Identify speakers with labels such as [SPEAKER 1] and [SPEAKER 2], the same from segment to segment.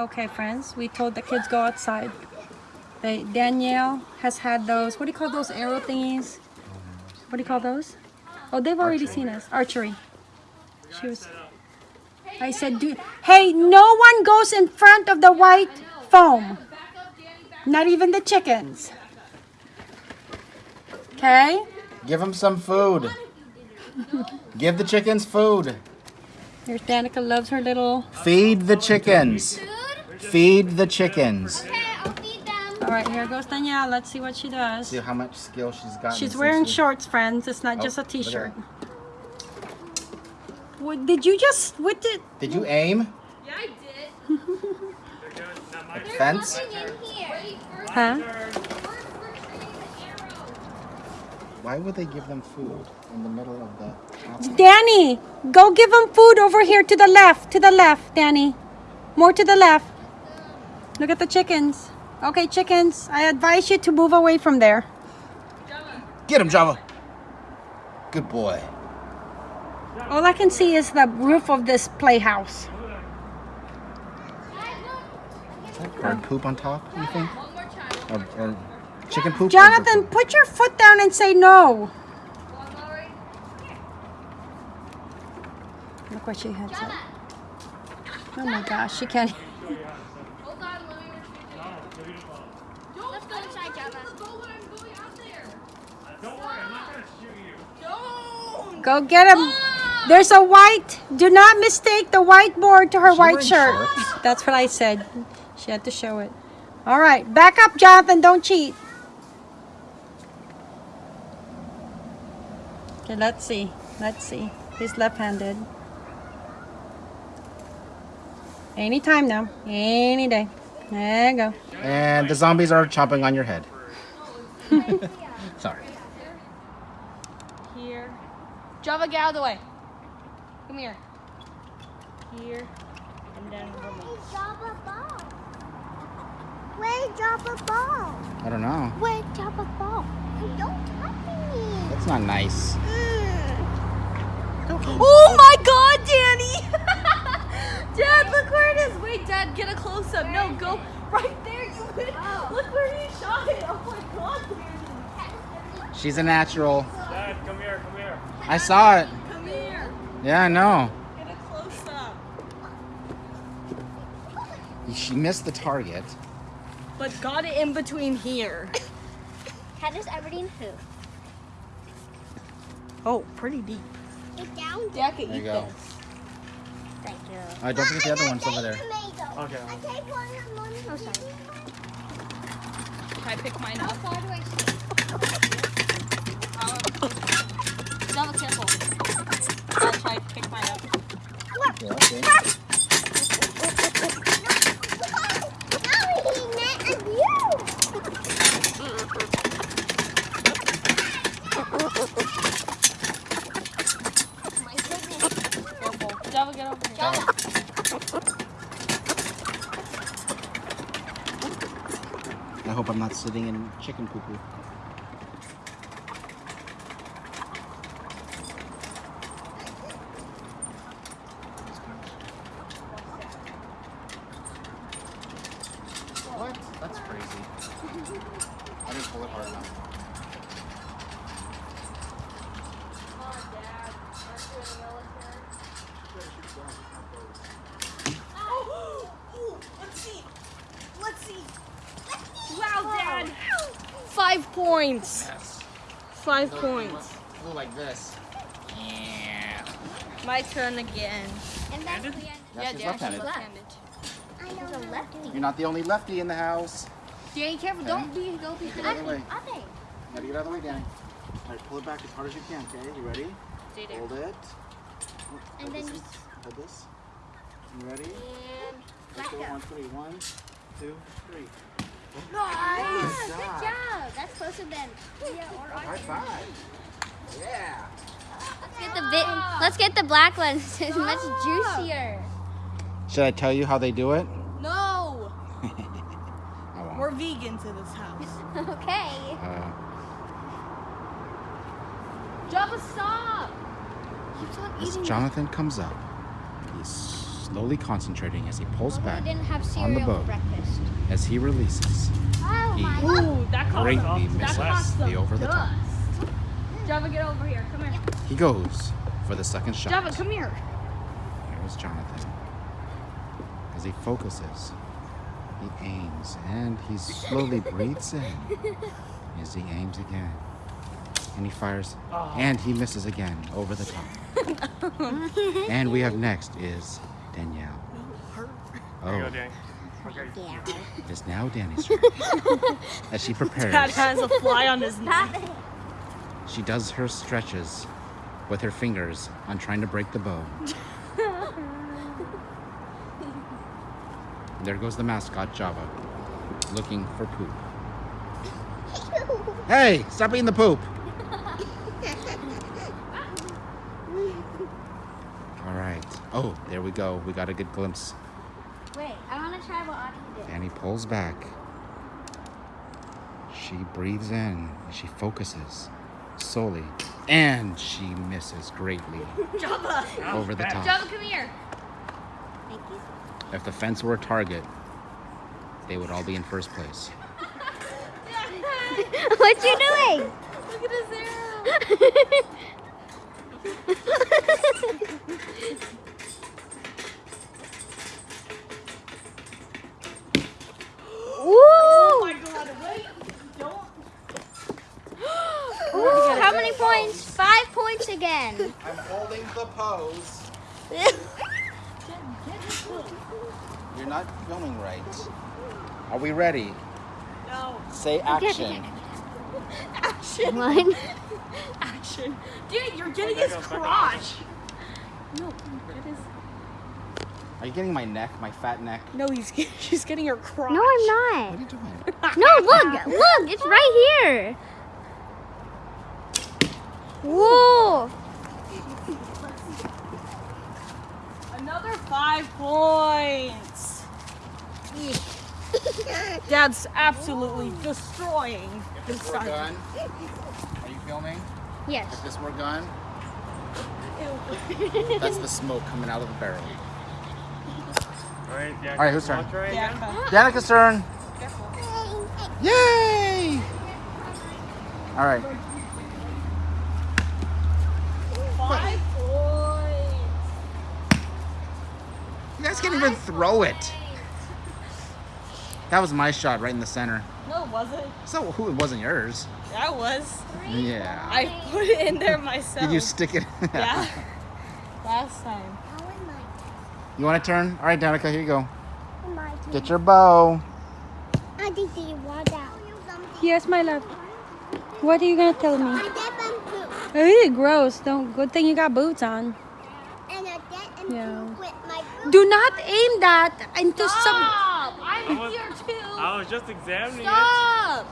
[SPEAKER 1] Okay, friends, we told the kids go outside. They, Danielle has had those, what do you call those arrow thingies? What do you call those? Oh, they've already
[SPEAKER 2] Archery.
[SPEAKER 1] seen us. Archery. She was, I said, do, hey, no one goes in front of the white foam. Not even the chickens. Okay?
[SPEAKER 2] Give them some food. Give the chickens food.
[SPEAKER 1] Here's Danica loves her little,
[SPEAKER 2] Feed the chickens.
[SPEAKER 3] Food?
[SPEAKER 2] Feed the chickens.
[SPEAKER 3] Okay, I'll feed them.
[SPEAKER 1] all right, here goes Danielle. Let's see what she does.
[SPEAKER 2] See how much skill she's got.
[SPEAKER 1] She's wearing shorts, friends. It's not
[SPEAKER 2] Oh,
[SPEAKER 1] just
[SPEAKER 2] at
[SPEAKER 1] t-shirt. What, did you just, what did,
[SPEAKER 2] Did you aim
[SPEAKER 3] Yeah, I did.
[SPEAKER 2] at the fence?
[SPEAKER 3] In here.
[SPEAKER 1] huh?
[SPEAKER 2] Why would they give them food in the middle of the outside?
[SPEAKER 1] Danny, go give them food over here to the left, to the left, Danny. More to the left. Look at the chickens. Okay, chickens, I advise you to move away from there. Java.
[SPEAKER 2] Get him, Java. Good boy.
[SPEAKER 1] All I can see is the roof of this playhouse.
[SPEAKER 2] Is that bird poop on top, you think? Or, or chicken poop?
[SPEAKER 1] Jonathan,
[SPEAKER 2] bird
[SPEAKER 1] put your foot down and say no. Look what she had said. Oh my gosh, she can't.
[SPEAKER 3] Hold on, let me retrieve it. Let's go inside, Java.
[SPEAKER 1] Go get him. There's a white. Do not mistake the whiteboard to her
[SPEAKER 2] she
[SPEAKER 1] white shirt.
[SPEAKER 2] shorts?
[SPEAKER 1] That's what I said. She had to show it. All right, back up, Jonathan. Don't cheat. Okay, let's see. Let's see. He's left-handed. Anytime now. Any day. There you go.
[SPEAKER 2] And the zombies are chomping on your head. Sorry.
[SPEAKER 3] Here. Java, get out of the way. Come here. Here. And then
[SPEAKER 4] Where's Java ball? Where's Java ball?
[SPEAKER 2] I don't know.
[SPEAKER 4] Where's Java ball? Don't touch me.
[SPEAKER 2] That's not nice. Mm.
[SPEAKER 3] Oh my god, Danny! Dad, look where it is. Wait, Dad, get a close up. No, go right there. You oh. Look where you shot it. Oh my god, Danny.
[SPEAKER 2] She's a natural.
[SPEAKER 5] Dad, come here, come here.
[SPEAKER 2] I saw it.
[SPEAKER 3] Come here.
[SPEAKER 2] Yeah, I know.
[SPEAKER 3] Get a close up.
[SPEAKER 2] She missed the target.
[SPEAKER 3] But got it in between here.
[SPEAKER 4] How does everything hoop?
[SPEAKER 3] Oh, pretty deep.
[SPEAKER 4] Get down.
[SPEAKER 3] Dad can
[SPEAKER 2] There you go.
[SPEAKER 3] this.
[SPEAKER 4] Thank you.
[SPEAKER 2] All right, don't forget the other ones over there.
[SPEAKER 5] Okay.
[SPEAKER 4] I take one and one. Oh, sorry.
[SPEAKER 3] Can I pick mine up?
[SPEAKER 4] How far do I see?
[SPEAKER 3] Java, careful. I'll try to pick mine up.
[SPEAKER 2] Yeah, okay.
[SPEAKER 4] No, he meant you. My goodness.
[SPEAKER 3] Careful. Java, get over here.
[SPEAKER 2] I hope I'm not sitting in chicken poo poo. What? That's crazy. I didn't pull it hard enough.
[SPEAKER 3] Let's see. Let's see. Wow, Dad. Five points.
[SPEAKER 2] Yes.
[SPEAKER 3] Five points.
[SPEAKER 2] Flew like this. Yeah.
[SPEAKER 3] My turn again.
[SPEAKER 4] And that's the end.
[SPEAKER 2] Yeah, she's left-handed.
[SPEAKER 3] left-handed.
[SPEAKER 4] I know the lefty.
[SPEAKER 2] You're not the only lefty in the house.
[SPEAKER 3] Danny, careful. Don't be, don't be.
[SPEAKER 2] Get out of the way.
[SPEAKER 4] Other.
[SPEAKER 2] Gotta get out of the way, Danny. All right, pull it back as hard as you can, okay? You ready?
[SPEAKER 3] Stay there.
[SPEAKER 2] Hold it.
[SPEAKER 4] And
[SPEAKER 2] Hold
[SPEAKER 4] then
[SPEAKER 2] this.
[SPEAKER 4] just
[SPEAKER 2] Hold this. You ready?
[SPEAKER 4] and
[SPEAKER 2] Let's
[SPEAKER 4] back
[SPEAKER 2] go. One, three. One, two, three.
[SPEAKER 4] Yeah,
[SPEAKER 2] Good
[SPEAKER 4] good
[SPEAKER 2] job.
[SPEAKER 4] job. That's closer than yeah, or
[SPEAKER 2] High five. Yeah.
[SPEAKER 4] Let's get the bit. Let's get the black ones. It's much juicier.
[SPEAKER 2] Should I tell you how they do it?
[SPEAKER 3] No.
[SPEAKER 2] I won't.
[SPEAKER 3] We're vegans in this house.
[SPEAKER 4] okay.
[SPEAKER 2] Uh,
[SPEAKER 3] Java, stop.
[SPEAKER 4] Keep on
[SPEAKER 2] as
[SPEAKER 4] eating.
[SPEAKER 2] Jonathan comes up, he slowly concentrating as he pulls
[SPEAKER 4] I
[SPEAKER 2] back
[SPEAKER 4] didn't have
[SPEAKER 2] on the
[SPEAKER 4] cereal
[SPEAKER 2] boat.
[SPEAKER 4] breakfast.
[SPEAKER 2] As he releases,
[SPEAKER 4] Oh
[SPEAKER 2] he
[SPEAKER 4] my
[SPEAKER 3] Ooh, that
[SPEAKER 2] greatly
[SPEAKER 3] that
[SPEAKER 2] misses
[SPEAKER 3] caused some
[SPEAKER 2] the over the top.
[SPEAKER 3] dust. Java, get over here. Come here.
[SPEAKER 2] He goes for the second shot.
[SPEAKER 3] Java, come here.
[SPEAKER 2] Here's Jonathan. As he focuses, he aims and he slowly breathes in as he aims again. And he fires ah. and he misses again over the top. and we have next is Danielle.
[SPEAKER 5] There
[SPEAKER 2] Oh,
[SPEAKER 5] you go, Danny. Okay.
[SPEAKER 2] it's now Danny's turn. As she prepares,
[SPEAKER 3] Dad has a fly on his neck.
[SPEAKER 2] she does her stretches with her fingers on trying to break the bow. There goes the mascot Java, looking for poop. Hey, stop eating the poop! All right. Oh, there we go. We got a good glimpse.
[SPEAKER 4] Wait, I want to try what Audie did.
[SPEAKER 2] Danny pulls back. She breathes in. She focuses solely. And she misses greatly
[SPEAKER 3] Java.
[SPEAKER 2] over the top.
[SPEAKER 3] Java, come here.
[SPEAKER 4] Thank you.
[SPEAKER 2] If the fence were a target, they would all be in first place.
[SPEAKER 4] what you doing?
[SPEAKER 3] Look at his arrow.
[SPEAKER 4] Ooh!
[SPEAKER 3] Oh my god, wait. Don't.
[SPEAKER 4] Ooh, how many points? Five points again.
[SPEAKER 2] I'm holding the pose. You're not filming right. Are we ready?
[SPEAKER 3] No.
[SPEAKER 2] Say action.
[SPEAKER 3] Action.
[SPEAKER 4] One.
[SPEAKER 3] Action. Dude, you're getting his crotch. No, it is.
[SPEAKER 2] Are you getting my neck, my fat neck?
[SPEAKER 3] No, he's she's getting her crotch.
[SPEAKER 4] No, I'm not.
[SPEAKER 2] What are you doing?
[SPEAKER 4] No, look, look, it's right here. Whoa!
[SPEAKER 3] Another five points. Dad's absolutely destroying
[SPEAKER 2] If
[SPEAKER 3] this
[SPEAKER 2] this were
[SPEAKER 3] side.
[SPEAKER 2] gun, are you filming?
[SPEAKER 4] Yes.
[SPEAKER 2] If this were gun, that's the smoke coming out of the barrel.
[SPEAKER 5] All right, Danny.
[SPEAKER 2] All right, whose turn?
[SPEAKER 5] I'll
[SPEAKER 3] Yeah,
[SPEAKER 2] Danica's turn.
[SPEAKER 3] Careful.
[SPEAKER 2] Yay! All right.
[SPEAKER 3] Five points.
[SPEAKER 2] You guys can't even throw it. That was my shot right in the center.
[SPEAKER 3] No, it wasn't.
[SPEAKER 2] So who it wasn't yours?
[SPEAKER 3] That was.
[SPEAKER 2] Yeah.
[SPEAKER 3] I put it in there myself.
[SPEAKER 2] Did you stick it?
[SPEAKER 3] Yeah. Last time.
[SPEAKER 2] You want to turn? All right, Danica, here you go. Get your bow. Auntie, did you walk out?
[SPEAKER 1] Yes, my love. What are you gonna tell me? Ew, gross. Don't. Good thing you got boots on. Yeah. Do not aim that into some.
[SPEAKER 3] Stop! I'm
[SPEAKER 5] I was-
[SPEAKER 3] here too.
[SPEAKER 5] I was just examining
[SPEAKER 3] Stop!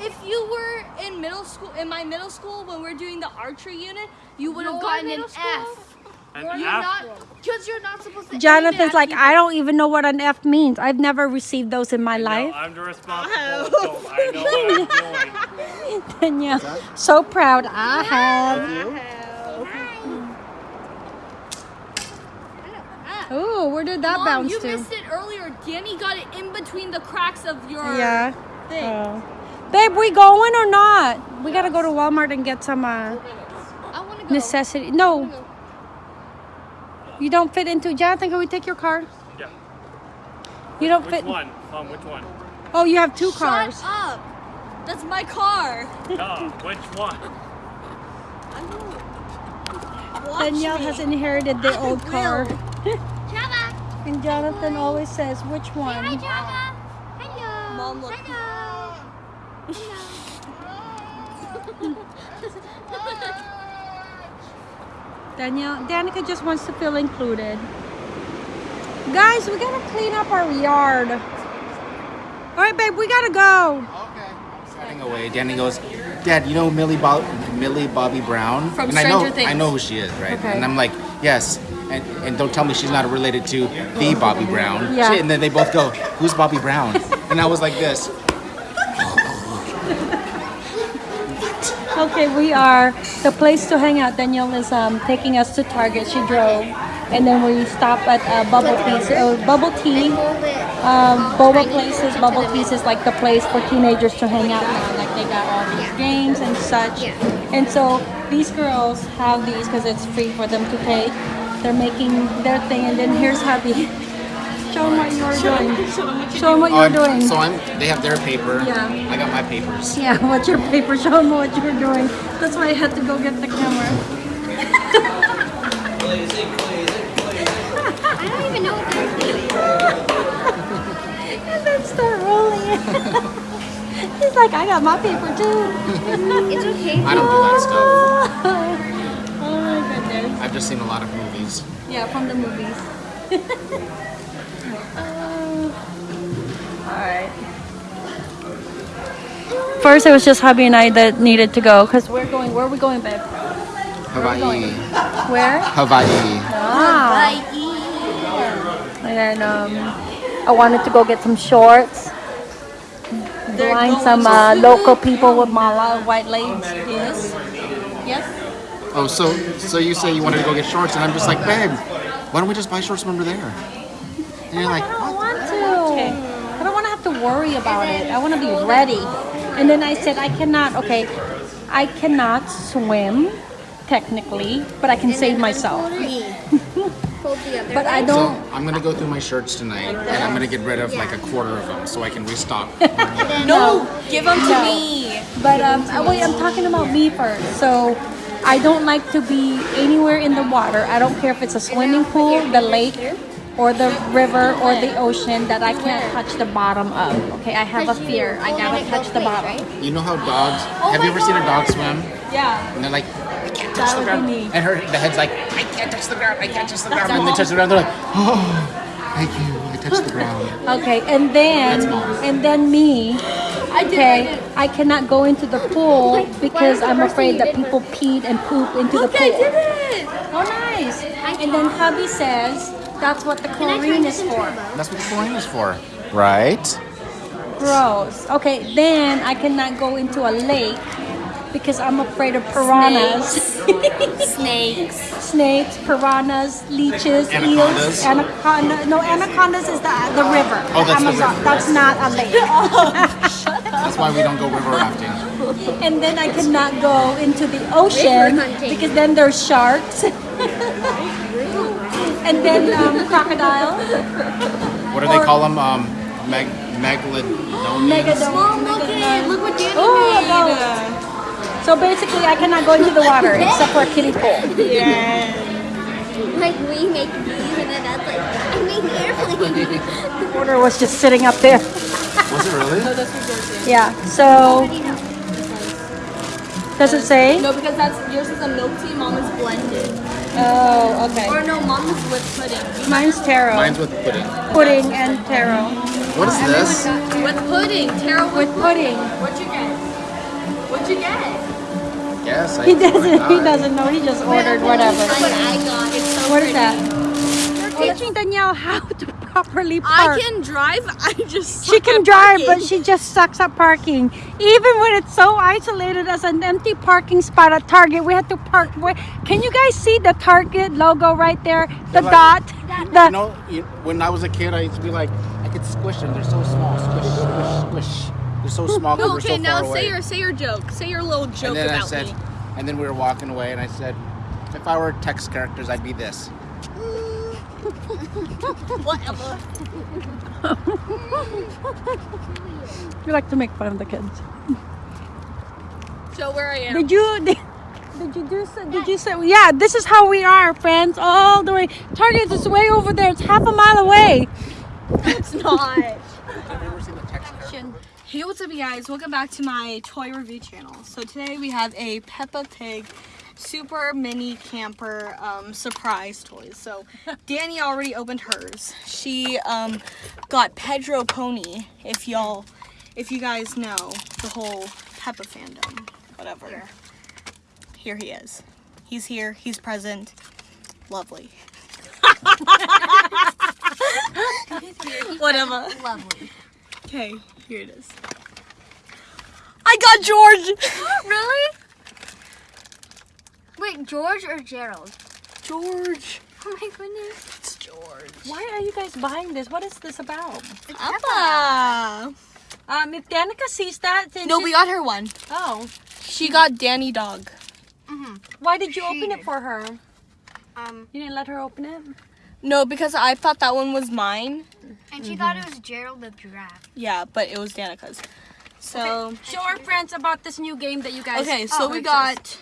[SPEAKER 3] If you were in middle school, in my middle school, when we are doing the archery unit, you would have gotten an
[SPEAKER 4] school?
[SPEAKER 3] F.
[SPEAKER 5] An
[SPEAKER 3] You're
[SPEAKER 5] F.
[SPEAKER 3] not, because you're not supposed to.
[SPEAKER 1] Jonathan's like,
[SPEAKER 3] people.
[SPEAKER 1] I don't even know what an F means. I've never received those in my
[SPEAKER 5] No,
[SPEAKER 1] life.
[SPEAKER 5] I'm the responsible adult. I know what I'm doing.
[SPEAKER 1] Danielle, so proud. I have. Oh, where did that
[SPEAKER 3] Mom,
[SPEAKER 1] bounce
[SPEAKER 3] you
[SPEAKER 1] to?
[SPEAKER 3] missed it earlier. Danny got it in between the cracks of your
[SPEAKER 1] Yeah.
[SPEAKER 3] thing.
[SPEAKER 1] Oh. Babe, we going or not? We gotta go to Walmart and get some uh,
[SPEAKER 3] I want to go.
[SPEAKER 1] necessity. No, you don't fit into. Jonathan, can we take your car?
[SPEAKER 5] Yeah.
[SPEAKER 1] You don't
[SPEAKER 5] Which
[SPEAKER 1] fit.
[SPEAKER 5] one? Mom, which one?
[SPEAKER 1] Oh, you have two
[SPEAKER 3] Shut
[SPEAKER 1] cars.
[SPEAKER 3] up. That's my car.
[SPEAKER 5] No, which one?
[SPEAKER 3] Watch
[SPEAKER 1] Danielle
[SPEAKER 3] me.
[SPEAKER 1] has inherited the old
[SPEAKER 3] will.
[SPEAKER 1] car.
[SPEAKER 4] Java.
[SPEAKER 1] And Jonathan always says, which
[SPEAKER 4] Hi,
[SPEAKER 1] one?
[SPEAKER 4] Java. Hello.
[SPEAKER 3] Mom, look.
[SPEAKER 4] Hello.
[SPEAKER 1] Danielle, Danica just wants to feel included. Guys, we gotta clean up our yard. All right, babe, we gotta go.
[SPEAKER 2] Okay. Heading away. Danny goes, Dad, you know Millie, Bo- Millie Bobby Brown?
[SPEAKER 3] From
[SPEAKER 2] and I know,
[SPEAKER 3] Stranger Things.
[SPEAKER 2] I know who she is, right?
[SPEAKER 1] Okay.
[SPEAKER 2] And I'm like, yes. And, and don't tell me she's not related to the Bobby Brown.
[SPEAKER 1] Yeah.
[SPEAKER 2] She- and then they both go, who's Bobby Brown? And I was like this.
[SPEAKER 1] Okay, we are the place to hang out. Danielle is um, taking us to Target. She drove, and then we stop at uh, Bubble Teas. Uh, bubble Tea, um, boba places. Bubble Teas is like the place for teenagers to hang out now. Like they got all these games and such. And so these girls have these because it's free for them to take. They're making their thing, and then here's hubby. Show them what you were doing. Show them what you're um, doing.
[SPEAKER 2] So I'm. They have their paper.
[SPEAKER 1] Yeah.
[SPEAKER 2] I got my papers.
[SPEAKER 1] Yeah, what's your paper? Show them what you're doing. That's why I had to go get the camera.
[SPEAKER 4] I don't even know what they're doing.
[SPEAKER 1] and then start rolling. He's like, I got my paper too.
[SPEAKER 4] It's okay.
[SPEAKER 2] I don't do that stuff.
[SPEAKER 1] my goodness.
[SPEAKER 2] I've just seen a lot of movies.
[SPEAKER 1] Yeah, from the movies. Alright. First, it was just hubby and I that needed to go because we're going. Where are we going, babe?
[SPEAKER 2] Hawaii.
[SPEAKER 1] Where?
[SPEAKER 2] Hawaii.
[SPEAKER 1] Ah. And then um, I wanted to go get some shorts. Blind some uh, local people with mala white legs. Yes. Yes.
[SPEAKER 2] Oh, so so you say you wanted to go get shorts, and I'm just like, babe, why don't we just buy shorts from over there? And you're like,
[SPEAKER 1] I don't want to. I don't want to have to worry about it. I want to be ready. And then I said, I cannot. Okay, I cannot swim technically, but I can save myself.
[SPEAKER 4] Hold the other
[SPEAKER 1] But I
[SPEAKER 4] don't.
[SPEAKER 2] So I'm gonna go through my shirts tonight, and I'm gonna get rid of like a quarter of them so I can restock.
[SPEAKER 3] No, give them to
[SPEAKER 1] No.
[SPEAKER 3] me.
[SPEAKER 1] But um, wait, I'm talking about me first. So I don't like to be anywhere in the water. I don't care if it's a swimming pool, the lake, or the river, or the ocean that I can't touch the bottom of. Okay, I have a fear. I gotta touch the bottom.
[SPEAKER 2] You know how dogs? Oh have you ever seen a dog swim?
[SPEAKER 1] Yeah,
[SPEAKER 2] And they're like, I can't touch the ground. And her, the head's like, I can't touch the ground. I can't touch the ground. And they touch the ground. They're like, oh, thank you. I touched the ground.
[SPEAKER 1] Okay, and then and then me. Okay, I cannot go into the pool because I'm afraid that people peed and poop into the
[SPEAKER 3] Look, I
[SPEAKER 1] pool.
[SPEAKER 3] did it.
[SPEAKER 1] Oh, nice. And then hubby says that's what the chlorine is for.
[SPEAKER 2] That's what the chlorine is for. Right?
[SPEAKER 1] Gross. Okay, then I cannot go into a lake because I'm afraid of piranhas,
[SPEAKER 3] Snakes.
[SPEAKER 1] snakes, piranhas, leeches,
[SPEAKER 2] Anacondas.
[SPEAKER 1] eels, anaconda. No, anacondas is the the river.
[SPEAKER 2] Oh, that's the river.
[SPEAKER 1] That's not a lake.
[SPEAKER 2] That's why we don't go river rafting.
[SPEAKER 1] and then I cannot go into the ocean because then there's sharks. and then um, crocodile.
[SPEAKER 2] What do they call them? Um, meg- megalodonians.
[SPEAKER 1] Megadon.
[SPEAKER 3] Look at look what Danny
[SPEAKER 1] Oh, So basically, I cannot go into the water except for a kiddie pool. Yeah.
[SPEAKER 4] Like we make these and then that's like, I make airplanes.
[SPEAKER 1] The water was just sitting up there.
[SPEAKER 2] Was it really?
[SPEAKER 1] Yeah. So does it say?
[SPEAKER 3] No, because that's yours is a milk tea. Mom is blended.
[SPEAKER 1] Oh, okay.
[SPEAKER 3] Or no, mom is with pudding.
[SPEAKER 1] Mine's taro,
[SPEAKER 2] Mine's with pudding.
[SPEAKER 1] pudding, and taro
[SPEAKER 2] What is this?
[SPEAKER 3] With pudding. taro,
[SPEAKER 1] with pudding.
[SPEAKER 3] What'd you get? What'd you get?
[SPEAKER 2] Yes, I
[SPEAKER 1] He doesn't. He doesn't know. He just ordered whatever.
[SPEAKER 3] What I got. It's so
[SPEAKER 1] What is that? Teaching Danielle how to properly park.
[SPEAKER 3] I can drive. I just
[SPEAKER 1] She can
[SPEAKER 3] at
[SPEAKER 1] drive,
[SPEAKER 3] parking.
[SPEAKER 1] but she just sucks at parking. Even when it's so isolated as an empty parking spot at Target, we had to park. Where, can you guys see the Target logo right there? The
[SPEAKER 2] like-
[SPEAKER 1] dot. The
[SPEAKER 2] You know, when I was a kid, I used to be like, I could squish them. They're so small. Squish, squish, squish. They're so small because
[SPEAKER 3] No,
[SPEAKER 2] we're
[SPEAKER 3] okay,
[SPEAKER 2] so
[SPEAKER 3] now
[SPEAKER 2] far away.
[SPEAKER 3] say your say your joke. Say your little joke
[SPEAKER 2] and then I said,
[SPEAKER 3] me.
[SPEAKER 2] and then we were walking away, and I said, if I were text characters, I'd be this.
[SPEAKER 3] Whatever.
[SPEAKER 1] we like to make fun of the kids.
[SPEAKER 3] So where I am.
[SPEAKER 1] Did you? Did, did you do? so- Did you say? Yeah, this is how we are, friends. All the way. Target is way over there. It's half a mile away.
[SPEAKER 3] It's not.
[SPEAKER 2] Have you ever seen the text characters?
[SPEAKER 3] Hey, what's up, you guys? Welcome back to my toy review channel. So today we have a Peppa Pig super mini camper um, surprise toys. So Danny already opened hers. She um, got Pedro Pony. If y'all, if you guys know the whole Peppa fandom, whatever. Here he is. He's here. He's present. Lovely. Whatever.
[SPEAKER 4] Lovely.
[SPEAKER 3] Okay, here it is. I got George.
[SPEAKER 4] Really? Wait, George or Gerald?
[SPEAKER 3] George.
[SPEAKER 4] Oh my goodness.
[SPEAKER 3] It's George.
[SPEAKER 1] Why are you guys buying this? What is this about?
[SPEAKER 3] Appa.
[SPEAKER 1] Um, if Danica sees that, then
[SPEAKER 3] No,
[SPEAKER 1] she-
[SPEAKER 3] we got her one.
[SPEAKER 1] Oh,
[SPEAKER 3] She got Danny Dog.
[SPEAKER 1] why did you
[SPEAKER 4] She
[SPEAKER 1] open it for her?
[SPEAKER 4] Um,
[SPEAKER 1] You didn't let her open it.
[SPEAKER 3] No, because I thought that one was mine.
[SPEAKER 4] and she thought it was Gerald the giraffe.
[SPEAKER 3] Yeah, but it was Danica's. So
[SPEAKER 1] Show our friends about this new game that you guys.
[SPEAKER 3] okay, so
[SPEAKER 1] Oh,
[SPEAKER 3] we
[SPEAKER 1] it
[SPEAKER 3] got.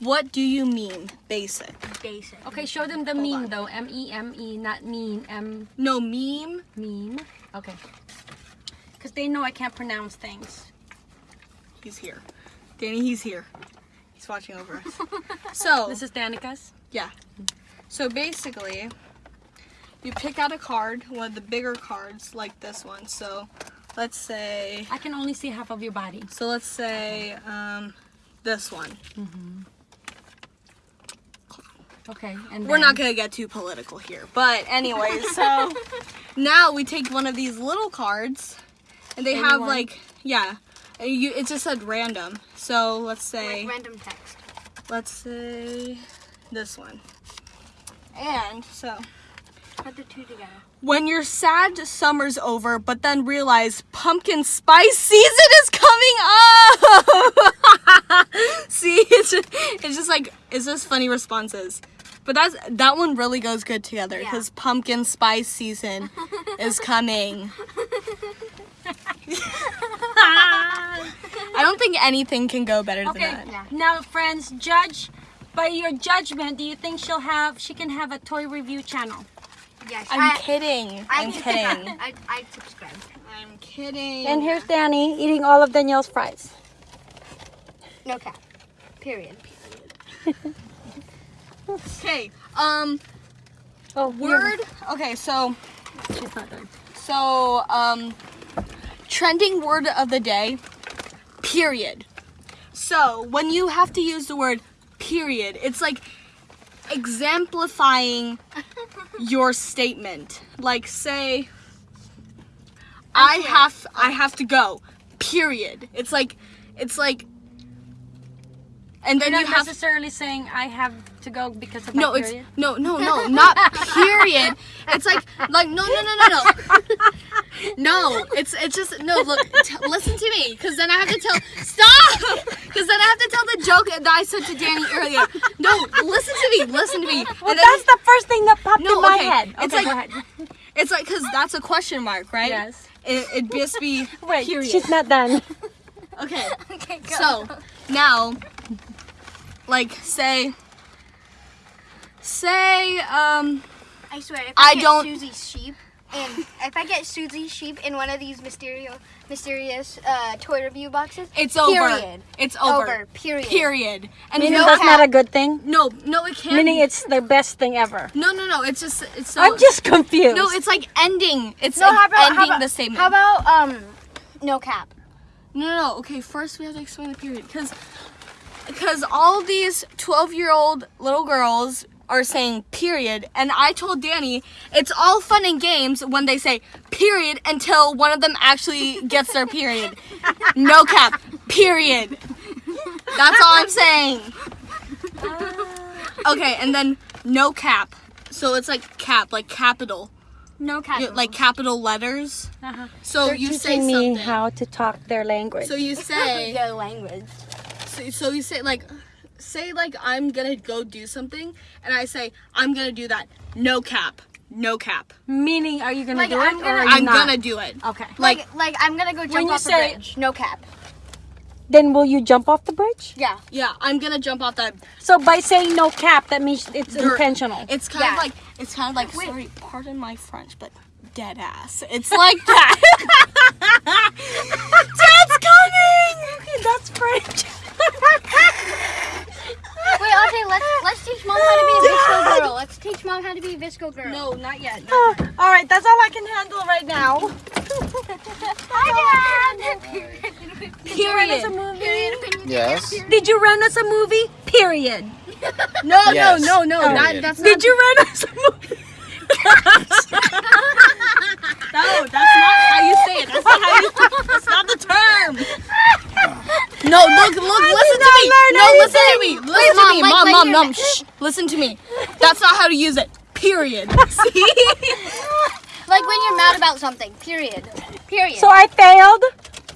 [SPEAKER 3] What do you mean? Basic.
[SPEAKER 4] Basic.
[SPEAKER 1] Okay, show them the meme though. M E M E, not mean. M
[SPEAKER 3] No meme.
[SPEAKER 1] meme. Okay. Because they know I can't pronounce things.
[SPEAKER 3] He's here. Danny, he's here. He's watching over us. so
[SPEAKER 1] This is Danica's.
[SPEAKER 3] Yeah. So basically, you pick out a card, one of the bigger cards like this one. So let's say,
[SPEAKER 1] I can only see half of your body.
[SPEAKER 3] so let's say um, this one.
[SPEAKER 1] Okay, and
[SPEAKER 3] We're
[SPEAKER 1] then-
[SPEAKER 3] not gonna get too political here, but anyways, so now we take one of these little cards, and they have like, yeah, you, it just said random. So let's say,
[SPEAKER 4] Like random text.
[SPEAKER 3] let's say this one. And so
[SPEAKER 4] Put the two together.
[SPEAKER 3] when your sad summer's over, but then realize pumpkin spice season is coming up. See, it's just, like it's just funny responses. But that's that one really goes good together
[SPEAKER 4] Yeah.
[SPEAKER 3] because pumpkin spice season is coming. I don't think anything can go better
[SPEAKER 1] Okay,
[SPEAKER 3] than that.
[SPEAKER 4] Yeah.
[SPEAKER 1] now friends, judge by your judgment. Do you think she'll have? She can have a toy review channel.
[SPEAKER 4] Yes.
[SPEAKER 3] I'm
[SPEAKER 4] I,
[SPEAKER 3] kidding.
[SPEAKER 4] I,
[SPEAKER 3] I'm kidding.
[SPEAKER 4] I, I subscribe.
[SPEAKER 3] I'm kidding.
[SPEAKER 1] And here's Danny eating all of Danielle's fries.
[SPEAKER 4] No cap. Period.
[SPEAKER 3] Okay. Um.
[SPEAKER 1] Oh,
[SPEAKER 3] Word. Okay. So.
[SPEAKER 1] She's not done.
[SPEAKER 3] So, um, trending word of the day, period. So, when you have to use the word period, it's like exemplifying your statement. Like, say, I have, I have to go, period. It's like, it's like, and then
[SPEAKER 1] You're
[SPEAKER 3] you
[SPEAKER 1] not
[SPEAKER 3] have
[SPEAKER 1] necessarily saying I have to go because of my
[SPEAKER 3] no, it's no, no, no, not period. It's like, like no, no, no, no, no. No, it's it's just no. Look, t- listen to me, because then I have to tell. Stop, because then I have to tell the joke that I said to Danny earlier. No, listen to me, listen to me.
[SPEAKER 1] Well, that's the first thing that popped
[SPEAKER 3] No,
[SPEAKER 1] in my
[SPEAKER 3] okay.
[SPEAKER 1] head.
[SPEAKER 3] It's
[SPEAKER 1] okay,
[SPEAKER 3] like-
[SPEAKER 1] go ahead.
[SPEAKER 3] it's like because that's a question mark, right?
[SPEAKER 1] Yes.
[SPEAKER 3] It, it'd just be
[SPEAKER 1] Wait,
[SPEAKER 3] period.
[SPEAKER 1] she's not done.
[SPEAKER 3] Okay.
[SPEAKER 4] Okay, go.
[SPEAKER 3] So now, like say, say um.
[SPEAKER 4] I swear, if
[SPEAKER 3] I
[SPEAKER 4] I, get
[SPEAKER 3] don't-
[SPEAKER 4] Suzy's sheep, and if I get Suzy's sheep in one of these mysterious, mysterious uh, toy review boxes,
[SPEAKER 3] It's over.
[SPEAKER 4] Period.
[SPEAKER 3] It's over.
[SPEAKER 4] over. Period.
[SPEAKER 3] Period. And
[SPEAKER 1] Meaning
[SPEAKER 3] no
[SPEAKER 1] that's
[SPEAKER 3] cap-
[SPEAKER 1] not a good thing.
[SPEAKER 3] No, no, it can't.
[SPEAKER 1] Meaning
[SPEAKER 3] be.
[SPEAKER 1] it's the best thing ever.
[SPEAKER 3] No, no, no. It's just it's so.
[SPEAKER 1] I'm just confused.
[SPEAKER 3] No, it's like ending. It's
[SPEAKER 4] No,
[SPEAKER 3] like
[SPEAKER 4] how about,
[SPEAKER 3] ending
[SPEAKER 4] how about
[SPEAKER 3] the statement.
[SPEAKER 4] How about um, no cap?
[SPEAKER 3] no, no, no. Okay, first we have to explain the period because because all these twelve-year-old little girls are saying period, and I told Danny it's all fun and games when they say period until one of them actually gets their period. No cap. Period. That's all I'm saying. Okay, and then no cap. So it's like cap, like capital,
[SPEAKER 4] No cap.
[SPEAKER 3] You- like capital letters.
[SPEAKER 1] Uh-huh.
[SPEAKER 3] So
[SPEAKER 1] They're
[SPEAKER 3] you say
[SPEAKER 1] teaching me
[SPEAKER 3] something.
[SPEAKER 1] how to talk their language.
[SPEAKER 3] So you say,
[SPEAKER 4] the language.
[SPEAKER 3] So, so you say like, say like I'm gonna go do something, and I say I'm gonna do that. No cap, no cap.
[SPEAKER 1] Meaning, are you gonna
[SPEAKER 4] Like,
[SPEAKER 1] do
[SPEAKER 4] I'm
[SPEAKER 1] it or
[SPEAKER 4] gonna-
[SPEAKER 1] are you
[SPEAKER 3] I'm
[SPEAKER 1] not?
[SPEAKER 3] gonna do it.
[SPEAKER 1] Okay.
[SPEAKER 4] Like, like I'm gonna go jump
[SPEAKER 1] you
[SPEAKER 4] off
[SPEAKER 1] say-
[SPEAKER 4] a bridge. No cap.
[SPEAKER 1] Then will you jump off the bridge?
[SPEAKER 4] Yeah.
[SPEAKER 3] Yeah, I'm gonna jump off that.
[SPEAKER 1] So by saying no cap, that means it's
[SPEAKER 3] You're-
[SPEAKER 1] intentional.
[SPEAKER 3] It's kind
[SPEAKER 4] Yeah.
[SPEAKER 3] of like it's kind of like sorry, pardon my French, but dead ass. It's like that. Dad's coming.
[SPEAKER 1] Okay, that's French.
[SPEAKER 4] Wait, okay, let's let's teach mom how to be a VSCO girl. Let's teach mom how to be a VSCO girl.
[SPEAKER 3] No, not yet.
[SPEAKER 1] Oh, all right, that's all I can handle right now.
[SPEAKER 4] Hi, Dad.
[SPEAKER 1] Did you rent us a movie?
[SPEAKER 2] Yes.
[SPEAKER 1] Did you rent us a movie? Period.
[SPEAKER 3] No,
[SPEAKER 2] Yes.
[SPEAKER 3] no, no, no. That, that's not.
[SPEAKER 1] Did you rent us a movie?
[SPEAKER 3] No, that's not how you say it. That's not how you. That's not the term. No, look, look, listen to me. No, listen to me. Listen to
[SPEAKER 4] Mom,
[SPEAKER 3] me,
[SPEAKER 4] like
[SPEAKER 3] mom,
[SPEAKER 4] when
[SPEAKER 3] mom, Mom, mom, shh. Listen to me. That's not how to use it. Period. See?
[SPEAKER 4] Like when you're mad about something. Period. Period.
[SPEAKER 1] So I failed?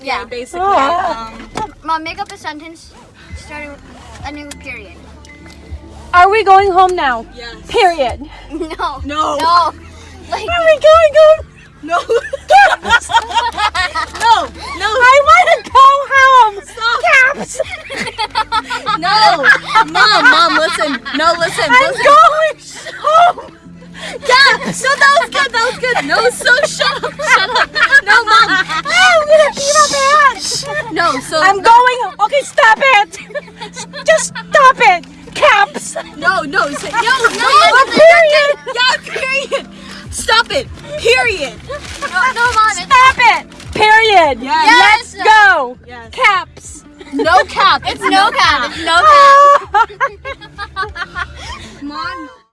[SPEAKER 4] yeah.
[SPEAKER 3] Basically.
[SPEAKER 1] Oh.
[SPEAKER 3] Um,
[SPEAKER 4] Mom, make up a sentence starting with ending with period.
[SPEAKER 1] Are we going home now?
[SPEAKER 3] yes.
[SPEAKER 1] Period.
[SPEAKER 4] No.
[SPEAKER 3] No.
[SPEAKER 4] No. Like
[SPEAKER 1] Are we going home?
[SPEAKER 3] No. no. No.
[SPEAKER 1] I want to go home. Caps.
[SPEAKER 3] No. Mom, mom, listen. No, listen.
[SPEAKER 1] I'm
[SPEAKER 3] listen.
[SPEAKER 1] going home.
[SPEAKER 3] Yeah. So that was good. That was good. No. So shut up. Shut up. No, mom.
[SPEAKER 1] I'm gonna pee my pants.
[SPEAKER 3] No. So
[SPEAKER 1] I'm going. Okay, stop it. Just stop it. Caps.
[SPEAKER 3] No, no. Say, no. No.
[SPEAKER 1] Oh, period.
[SPEAKER 3] Yeah. Period. Stop it. Period.
[SPEAKER 4] no, no, mom.
[SPEAKER 1] Stop it. Period.
[SPEAKER 3] Yes.
[SPEAKER 1] Let's go.
[SPEAKER 3] Yes.
[SPEAKER 1] Caps.
[SPEAKER 3] No cap.
[SPEAKER 4] it's no cap. It's no